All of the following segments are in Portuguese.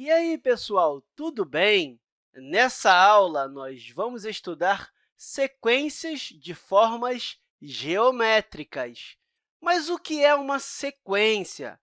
E aí, pessoal, tudo bem? Nessa aula, nós vamos estudar sequências de formas geométricas. Mas o que é uma sequência?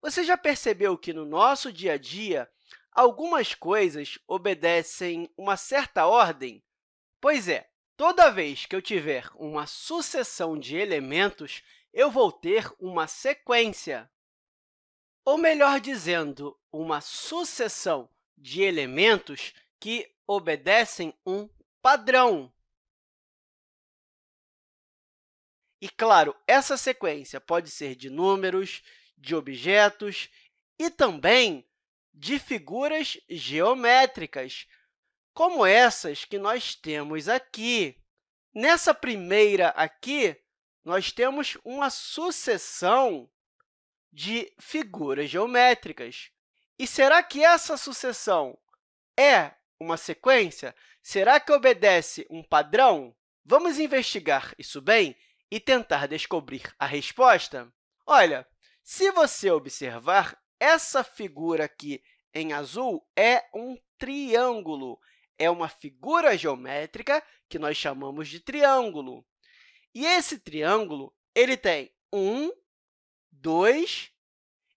Você já percebeu que, no nosso dia a dia, algumas coisas obedecem uma certa ordem? Pois é, toda vez que eu tiver uma sucessão de elementos, eu vou ter uma sequência. Ou, melhor dizendo, uma sucessão de elementos que obedecem um padrão. E, claro, essa sequência pode ser de números, de objetos e também de figuras geométricas, como essas que nós temos aqui. Nessa primeira aqui, nós temos uma sucessão de figuras geométricas. E será que essa sucessão é uma sequência? Será que obedece um padrão? Vamos investigar isso bem e tentar descobrir a resposta? Olha, se você observar, essa figura aqui em azul é um triângulo. É uma figura geométrica que nós chamamos de triângulo. E esse triângulo ele tem um, dois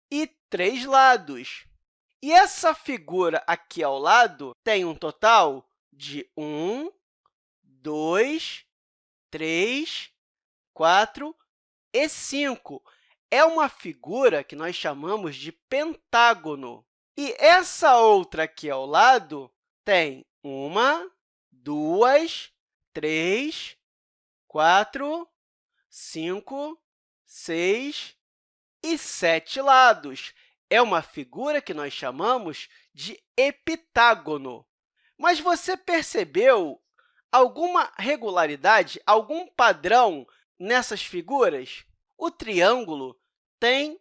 e três lados. E essa figura aqui ao lado tem um total de 1, 2, 3, 4 e 5. É uma figura que nós chamamos de pentágono. E essa outra aqui ao lado tem uma, duas, três, quatro, cinco, seis e sete lados. É uma figura que nós chamamos de epitágono. Mas você percebeu alguma regularidade, algum padrão nessas figuras? O triângulo tem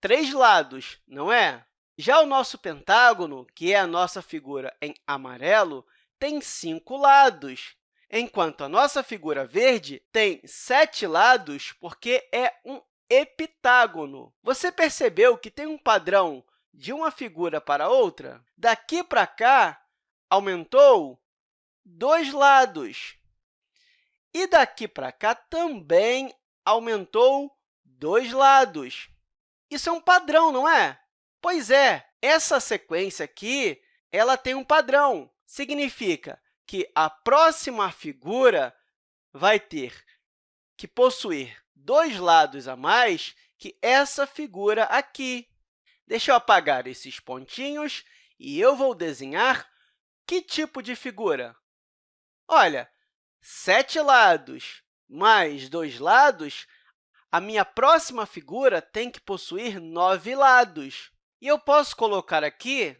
três lados, não é? Já o nosso pentágono, que é a nossa figura em amarelo, tem cinco lados, enquanto a nossa figura verde tem sete lados, porque é um epitágono. Você percebeu que tem um padrão de uma figura para outra? Daqui para cá, aumentou dois lados. E daqui para cá também aumentou dois lados. Isso é um padrão, não é? Pois é, essa sequência aqui ela tem um padrão. Significa que a próxima figura vai ter que possuir dois lados a mais que essa figura aqui. Deixa eu apagar esses pontinhos e eu vou desenhar que tipo de figura? Olha, sete lados mais dois lados, a minha próxima figura tem que possuir nove lados. E eu posso colocar aqui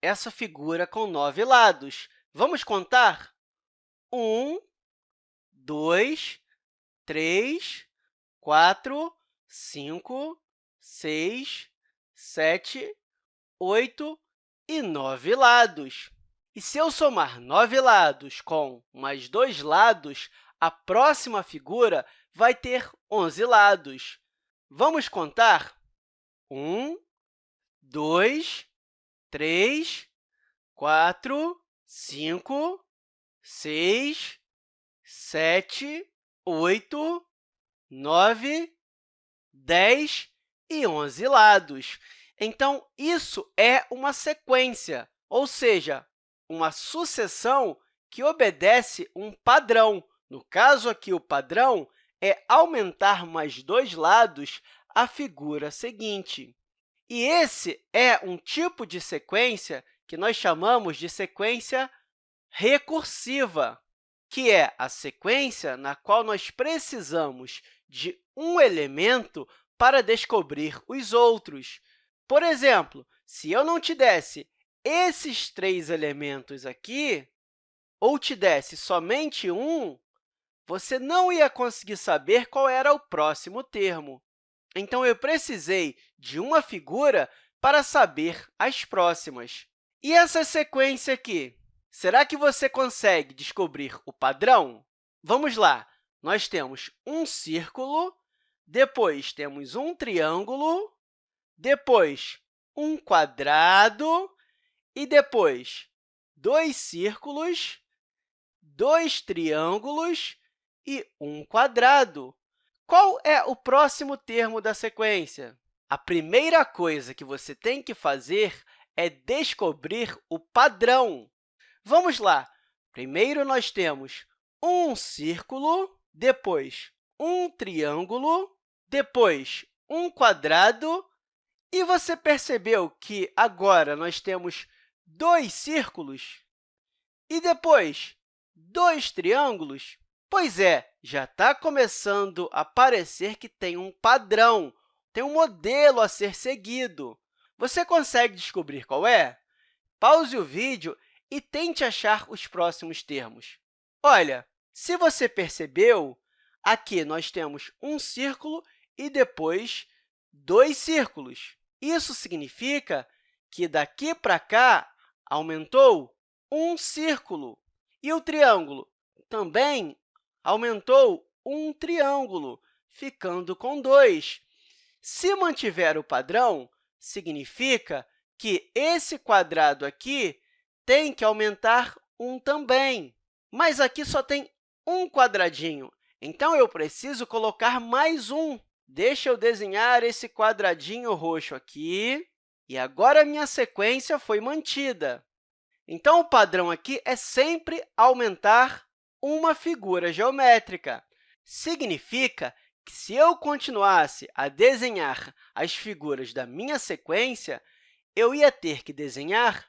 essa figura com nove lados. Vamos contar? Um, dois, três, 4, 5, 6, 7, 8 e 9 lados. E se eu somar 9 lados com mais dois lados, a próxima figura vai ter 11 lados. Vamos contar? 1, 2, 3, 4, 5, 6, 7, 8, 9, 10 e 11 lados. Então, isso é uma sequência, ou seja, uma sucessão que obedece um padrão. No caso aqui, o padrão é aumentar mais dois lados a figura seguinte. E esse é um tipo de sequência que nós chamamos de sequência recursiva, que é a sequência na qual nós precisamos de um elemento para descobrir os outros. Por exemplo, se eu não te desse esses três elementos aqui, ou te desse somente um, você não ia conseguir saber qual era o próximo termo. Então, eu precisei de uma figura para saber as próximas. E essa sequência aqui? Será que você consegue descobrir o padrão? Vamos lá! Nós temos um círculo, depois temos um triângulo, depois um quadrado e depois dois círculos, dois triângulos e um quadrado. Qual é o próximo termo da sequência? A primeira coisa que você tem que fazer é descobrir o padrão. Vamos lá! Primeiro, nós temos um círculo, depois um triângulo, depois um quadrado, e você percebeu que agora nós temos dois círculos e depois dois triângulos? Pois é, já está começando a parecer que tem um padrão, tem um modelo a ser seguido. Você consegue descobrir qual é? Pause o vídeo e tente achar os próximos termos. Olha, se você percebeu, aqui nós temos um círculo e depois dois círculos. Isso significa que daqui para cá aumentou um círculo. E o triângulo também aumentou um triângulo, ficando com 2. Se mantiver o padrão, significa que esse quadrado aqui tem que aumentar um também. Mas aqui só tem um quadradinho, então eu preciso colocar mais um. Deixa eu desenhar esse quadradinho roxo aqui, e agora minha sequência foi mantida. Então, o padrão aqui é sempre aumentar uma figura geométrica. Significa que, se eu continuasse a desenhar as figuras da minha sequência, eu ia ter que desenhar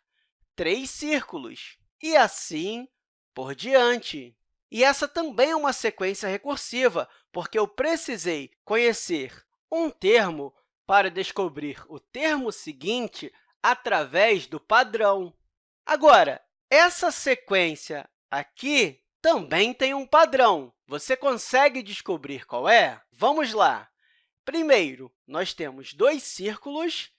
três círculos, e assim por diante. E essa também é uma sequência recursiva, porque eu precisei conhecer um termo para descobrir o termo seguinte através do padrão. Agora, essa sequência aqui também tem um padrão. Você consegue descobrir qual é? Vamos lá! Primeiro, nós temos dois círculos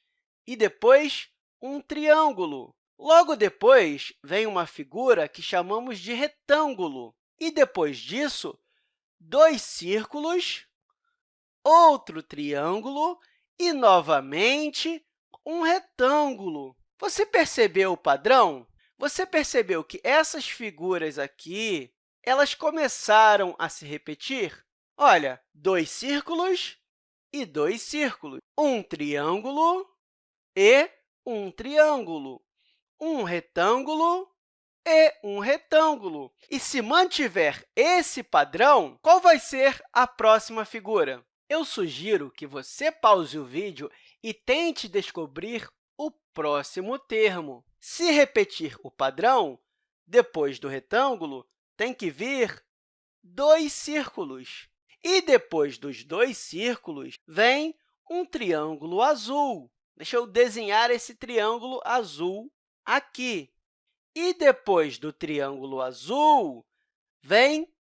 e depois um triângulo. Logo depois, vem uma figura que chamamos de retângulo. E, depois disso, dois círculos, outro triângulo e, novamente, um retângulo. Você percebeu o padrão? Você percebeu que essas figuras aqui elas começaram a se repetir? Olha, dois círculos e dois círculos, um triângulo e um triângulo, um retângulo e um retângulo. E se mantiver esse padrão, qual vai ser a próxima figura? Eu sugiro que você pause o vídeo e tente descobrir o próximo termo. Se repetir o padrão, depois do retângulo, tem que vir dois círculos. E depois dos dois círculos, vem um triângulo azul. Deixa eu desenhar esse triângulo azul aqui. E depois do triângulo azul, vem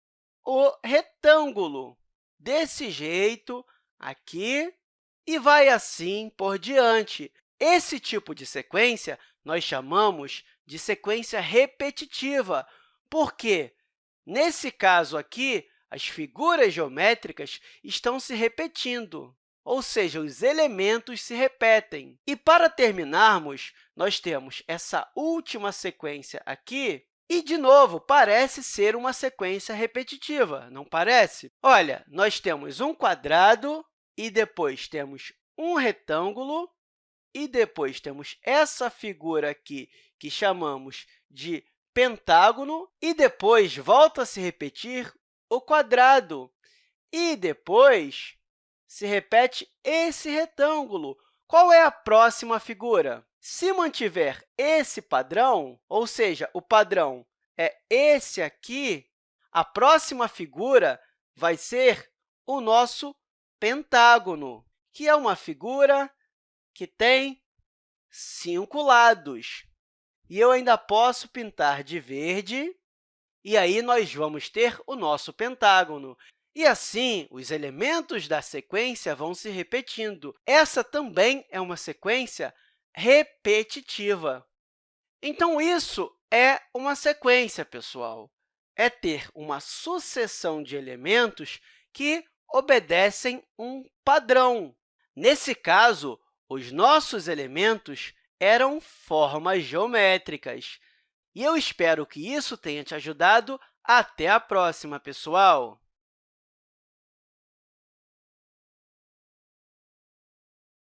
o retângulo. Desse jeito, aqui, e vai assim por diante. Esse tipo de sequência nós chamamos de sequência repetitiva, porque, nesse caso aqui, as figuras geométricas estão se repetindo, ou seja, os elementos se repetem. E, para terminarmos, nós temos essa última sequência aqui, e, de novo, parece ser uma sequência repetitiva, não parece? Olha, nós temos um quadrado e depois temos um retângulo e depois temos essa figura aqui que chamamos de pentágono, e depois volta a se repetir o quadrado, e depois se repete esse retângulo. Qual é a próxima figura? Se mantiver esse padrão, ou seja, o padrão é esse aqui, a próxima figura vai ser o nosso pentágono, que é uma figura que tem cinco lados. E eu ainda posso pintar de verde, e aí nós vamos ter o nosso pentágono. E assim, os elementos da sequência vão se repetindo. Essa também é uma sequência repetitiva. Então, isso é uma sequência, pessoal. É ter uma sucessão de elementos que obedecem um padrão. Nesse caso, os nossos elementos eram formas geométricas. E eu espero que isso tenha te ajudado. Até a próxima, pessoal!